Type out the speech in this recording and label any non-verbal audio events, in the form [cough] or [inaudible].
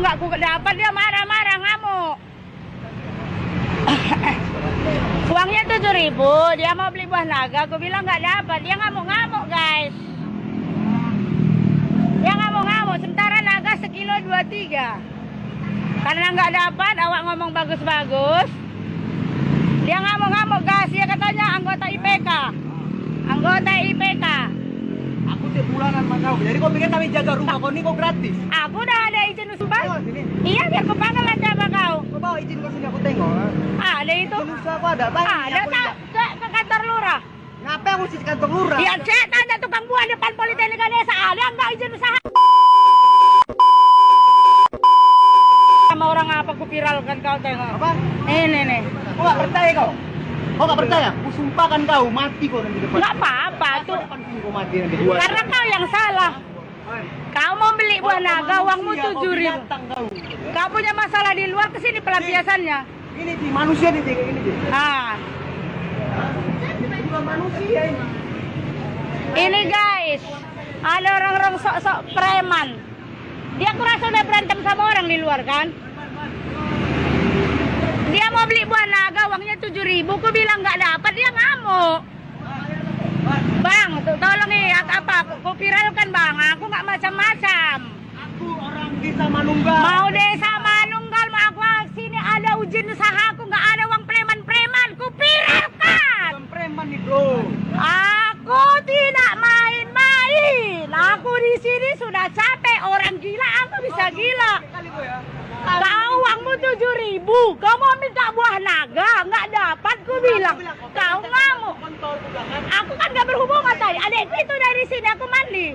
nggak aku dapat dia marah-marah ngamuk. [laughs] Uangnya tujuh ribu, dia mau beli buah naga, aku bilang nggak dapat, dia ngamuk-ngamuk guys. Dia ngamuk-ngamuk, sementara naga sekilo dua tiga. Karena nggak dapat, awak ngomong bagus-bagus. Dia ngamuk-ngamuk guys, dia katanya anggota IPK. Anggota IPK. Bulanan sama kau. Jadi kau pikir kami jaga rumah kau ini kau gratis. Aku udah ada izin usaha. sini. Iya, biar aku panggil aja sama kau. Kau bawa izin kau sini aku tengok. Ada itu. Izin usaha aku ada. Bang, Ada tak? Cek ke kantor lurah. Ngapain aku sih kantor lurah? Ya cek tanya tukang buah depan Politeknik Desa ada nggak izin usaha? Sama orang apa aku viralkan kau tengok. Apa? Ini nih. Kau nggak percaya kau? Kau nggak percaya? Aku sumpahkan kau mati kau nanti depan. Nggak apa-apa mati nanti. Gua. Karena kau yang salah. Kau mau beli buah naga, uangmu kau tujuh ribu. kau. Kau punya masalah di luar ke sini pelampiasannya. Ini sih manusia nih ini sih. Ah, manusia ini. ini guys, ada orang-orang sok-sok preman. Dia kurasa udah berantem sama orang di luar kan? Dia mau beli buah naga, uangnya tujuh ribu. Ku bilang nggak dapat, dia ngamuk. Bang, tuh nih, apa, apa? Ku viralkan bang, aku nggak macam-macam. Aku orang desa Manunggal. Mau desa Manunggal, mau aku sini ada izin usaha, aku nggak ada uang preman-preman. Ku viralkan. Bukan preman nih bro. Aku tidak main-main. Aku di sini sudah capek. Orang gila, aku bisa gila. Kali kau ya. Kau uangmu tujuh ribu. Kau mau minta buah naga, nggak dapat. Ku bilang, kau ngamuk. Kontol aku bilang kan. Aku kan gak berhubungan tadi. Adekku itu dari sini aku mandi.